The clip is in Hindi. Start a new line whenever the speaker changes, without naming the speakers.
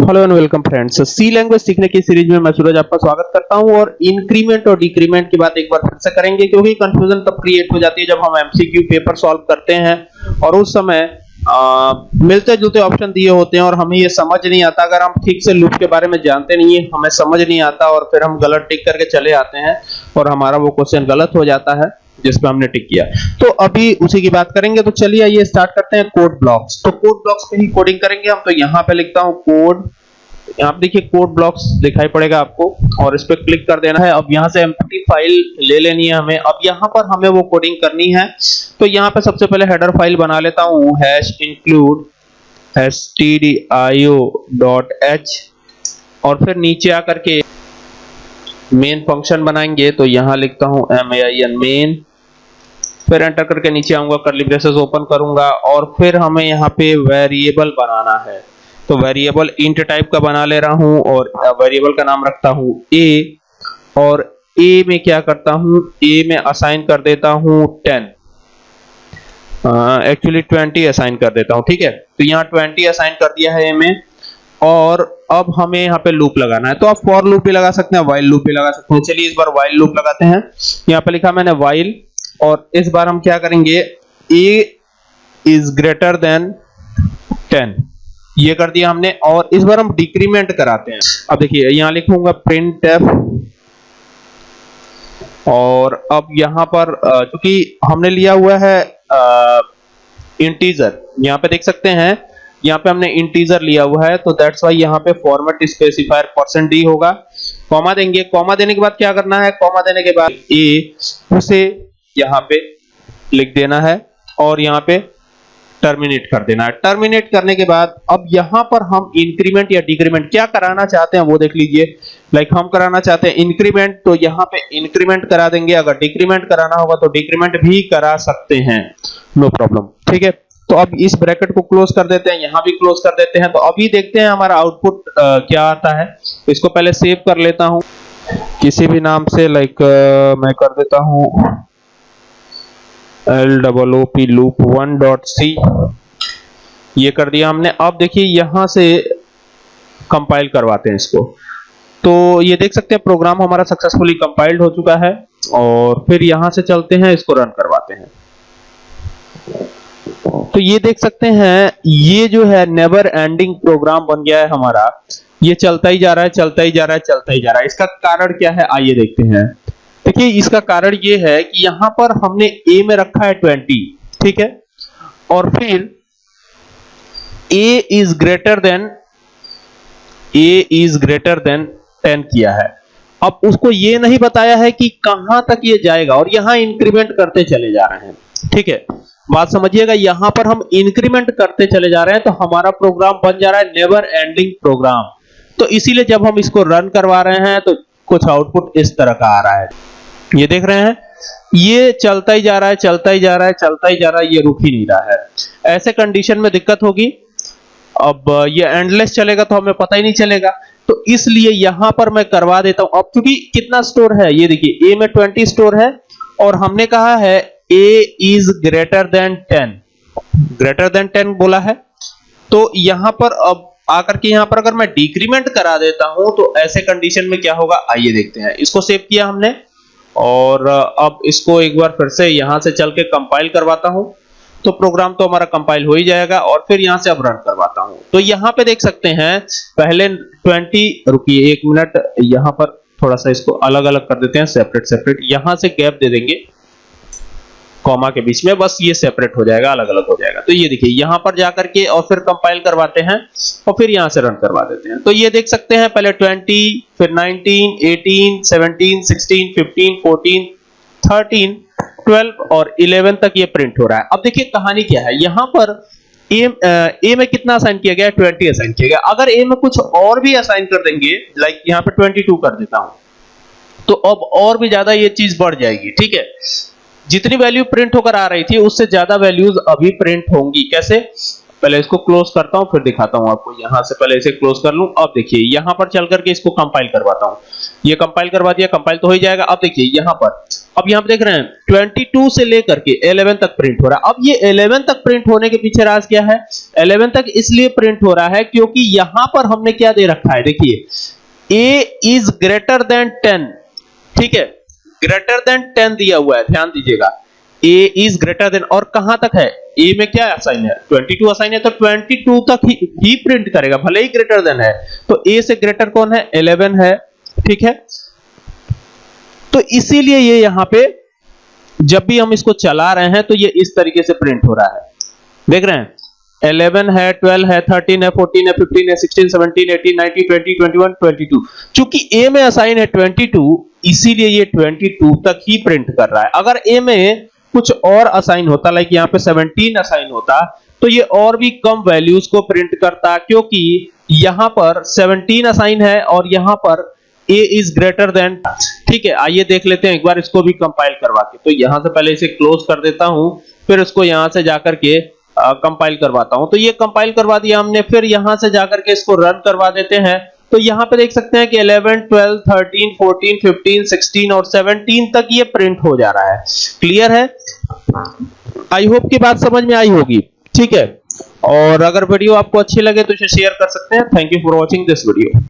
Hello and welcome friends C language सीखने की सीरीज़ में मैं सूरज आपका स्वागत करता हूँ और इंक्रीमेंट और डिक्रीमेंट की बात एक बार फिर से करेंगे क्योंकि कंफ्यूजन तब क्रिएट हो जाती है जब हम एमसीक्यू पेपर सॉल्व करते हैं और उस समय मिलते जुलते ऑप्शन दिए होते हैं और हमें ये समझ नहीं आता। अगर हम ठीक से लूप के बारे में जानते नहीं है, हमें समझ नहीं आता और फिर हम गलत टिक करके चले आते हैं और हमारा वो क्वेश्चन गलत हो जाता है। जिसपे हमने टिक किया। तो अभी उसी की बात करेंगे तो चलिए आइए स्टार्ट करते हैं कोड ब्लॉक्स तो कोड ब्लॉक्स पे ही कोडिंग करेंगे हम तो यहाँ पे लिखता हूँ कोड आप देखिए कोड ब्लॉक्स दिखाई पड़ेगा आपको, और इस पे क्लिक कर देना है। अब यहाँ से एम्प्टी फ़ाइल ले लेनी है हमें। अब यहाँ पर हमें वो कोडिंग करनी है। तो यहाँ पे सबसे पहले हेडर फ़ाइल बना लेता हूँ। हैश इंक्लूड stdio.h और फिर नीचे आकर के मेन फ़ंक्शन बनाएँगे। तो यहाँ लिखता हूँ main मेन फिर एंटर करके नीचे आऊँगा करली ब्रेसेस ओपन करूँगा और फिर हमें यहाँ पे वेरिएबल बनाना है। तो वेरिएबल इंट टाइप का बना ले रहा हूँ और वेरिएबल का नाम रखता हूँ ए और ए में क्या करता हूँ? ए में असाइन कर देता हूँ टेन एक्चुअली 20 असाइन कर देता हूँ, ठीक है? तो यहाँ 20 असाइन कर दिया है a में और अब हमें यहाँ पे लूप लगाना है। तो आप फॉर लूप भी लगा सकते हैं वाइल लूप भी लगा सकते हैं। चलिए इस बार वाइल लूप लगाते हैं। यहाँ पे लिखा मैंने वाइल और इस बार हम क्या करेंगे? A इज़ ग्रेटर देन 10 ये कर दिया हमने और इस बार हम डिक्रीमेंट कराते हैं। अब देखिए, यहाँ लिखूँगा प्रिंट एफ़ और अब यहाँ पर क्योंकि हमने लिया हुआ है इंटीजर यहाँ पे देख सकते हैं, यहाँ पे हमने इंटीजर लिया हुआ है तो दैट्स वाई यहाँ पे फॉर्मेट स्पेसिफायर परसेंट डी होगा। कॉमा देंगे कॉमा देने के बाद क्या करना है? कॉमा देने के बाद ए उसे यहाँ पे लिख देना है और यहाँ पे टर्मिनेट कर देना है। टर्मिनेट करने के बाद अब यहाँ पर हम इंक्रीमेंट या डिक्रीमेंट क्या कराना चाहते हैं वो देख लीजिए। लाइक हम कराना चाहते हैं इंक्रीमेंट तो यहाँ पे इंक्रीमेंट करा देंगे। अगर डिक्रीमेंट कराना होगा तो डिक्रीमेंट भी करा सकते हैं। नो प्रॉब्लम ठीक है? तो अब इस ब्रैकेट को क्लोज कर देते हैं। यहाँ भी क्लोज कर देते हैं। तो अभी देखते हैं हमारा आउटपुट क्या आता है। इसको पहले सेव कर लेता हूँ। किसी भी नाम से लाइक मैं कर देता हूँ। L double O P loop one dot C ये कर दिया हमने। अब देखिए यहाँ से कंपाइल करवाते हैं इसको। तो ये देख सकते हैं प्रोग्राम हमारा सक्सेसफुली कंपाइल्ड हो चुका है और फिर यहाँ से चलते हैं, इसको रन करवाते हैं। तो ये देख सकते हैं, ये जो है नेवर एंडिंग प्रोग्राम बन गया है हमारा। ये चलता ही जा रहा है, चलता ही जा रहा है, चलता ही जा रहा है। इसका कारण क्या है? आइए देखते हैं। देखिए, इसका कारण ये है कि यहाँ पर हमने ए में रखा है 20 ठीक है? और फिर A is greater than a is greater than 10 किया है। अब उसको ये नहीं बताया है कि कहाँ तक ये जाएगा, और यहाँ इंक्रीमेंट करते चले जा रहे हैं, ठीक है? बात समझिएगा, यहाँ पर हम इंक्रीमेंट करते चले जा रहे हैं तो हमारा प्रोग्राम बन जा रहा है नेवर एंडिंग प्रोग्राम तो इसीलिए जब हम इसको रन करवा रहे हैं तो कुछ आउटपुट इस तरह का आ रहा है। ये देख रहे हैं? ये चलता ही जा रहा है, चलता ही जा रहा है, चलता ही जा रहा है, ये रुक ही नहीं रहा है। ऐसे कंडीशन में दिक्कत होगी। अब ये एंडलेस चलेगा तो हमें पता ही नहीं चलेगा। तो इसलिए यहाँ पर मैं करवा देता हूँ। अब क्योंकि कितना स्टोर है, ये देखिए ए में 20 स्टोर है और हमने कहा है A is greater than 10 greater than 10 बोला है। तो यहाँ पर अब आकर के यहाँ पर अगर मैं डिक्रीमेंट करा देता हूँ तो ऐसे कंडीशन में क्या होगा? आइए देखते हैं। इसको सेव किया हमने। और अब इसको एक बार फिर से यहाँ से चल के कंपाइल करवाता हूँ। तो प्रोग्राम तो हमारा कंपाइल हो ही जाएगा और फिर यहाँ से अब रन करवाता हूँ। तो यहाँ पे देख सकते हैं, पहले 20 रुकिए एक मिनट यहाँ पर थोड़ा सा इसको अलग अलग कर देते हैं सेपरेट सेपरेट यहाँ से गैप दे देंगे। कॉमा के बीच में, बस ये सेपरेट हो जाएगा अलग अलग हो जाएगा। तो ये देखिए, यहाँ पर जाकर के और फिर कंपाइल करवाते हैं और फिर यहाँ से रन करवा देते हैं। तो ये देख सकते हैं, पहले 20 फिर 19 18 17 16 15 14 13 12 और 11 तक ये प्रिंट हो रहा है। अब देखिए, कहानी क्या है? यहाँ पर ए ए में कितना असाइन किया गया? 20 असाइन किया गया। अगर ए में कुछ और भी असाइन कर देंगे लाइक यहाँ पे 22 कर देता हूँ तो अब और भी ज़्यादा ये चीज़ बढ़ जाएगी, ठीक है? जितनी वैल्यू प्रिंट होकर आ रही थी, उससे ज़्यादा वैल्यूज़ अभी प्रिंट होंगी। कैसे? पहले इसको क्लोज करता हूँ, फिर दिखाता हूँ आपको। यहाँ से पहले इसे क्लोज कर लूँ। अब देखिए, यहाँ पर चल करके इसको कंपाइल करवाता हूँ। ये कंपाइल करवा दिया कंपाइल तो हो ही जाएगा। अब देखिए, यहाँ पर। अब यहाँ पर देख रहे हैं 22 से लेकर के 11 तक प्रिंट हो रहा है। अब ये 11 तक प्रिंट होने के पीछे राज क्या है? 11 तक इसलिए प्रिंट हो रहा है क्योंकि यहाँ पर हमने क्या दे रखा है? देखिए, a इज़ ग्रेटर देन 10 ठीक है? ग्रेटर देन 10 दिया हुआ है ध्यान दीजिएगा। A इज़ ग्रेटर देन और कहाँ तक है? A में क्या असाइन है? 22 असाइन है तो 22 तक ही, ही प्रिंट करेगा भले ही ग्रेटर देन है। तो a से ग्रेटर कौन है? 11 है ठीक है? तो इसीलिए ये यहाँ पे जब भी हम इसको चला रहे हैं तो ये इस तरीके से प्रिंट हो रहा है। देख रहे हैं? 11 है 12 है 13 है 14 है 15 है 16 17 18 19 20 21 22 चूँकि a में असाइन है 22 इसीलिए ये 22 तक ही प्रिंट कर रहा है। अगर ए में कुछ और असाइन होता लाइक यहाँ पे 17 असाइन होता तो ये और भी कम वैल्यूज़ को प्रिंट करता, क्योंकि यहाँ पर 17 असाइन है और यहाँ पर a इज़ ग्रेटर देन ठीक है, आइए देख लेते हैं, एक बार इसको भी कंपाइल करवा के। तो यहाँ से पहले इसे क्लोज कर देता हूँ, फिर इसको यहाँ से जाकर के कंपाइल करवाता हूँ। तो ये कंपाइल करवा दिया हमने, फिर यहाँ से जाकर के इसको रन करवा देते हैं। तो यहाँ पे देख सकते हैं कि 11 12 13 14 15 16 और 17 तक ये प्रिंट हो जा रहा है। क्लियर है? आई होप की बात समझ में आई होगी। ठीक है? और अगर वीडियो आपको अच्छी लगे तो इसे शेयर कर सकते हैं। Thank you for watching this video